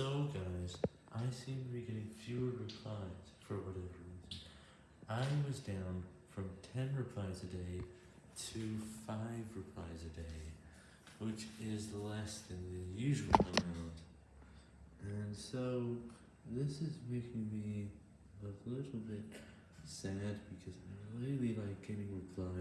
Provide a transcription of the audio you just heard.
So guys, I seem to be getting fewer replies for whatever reason. I was down from 10 replies a day to 5 replies a day, which is less than the usual amount. And so this is making me a little bit sad because I really like getting replies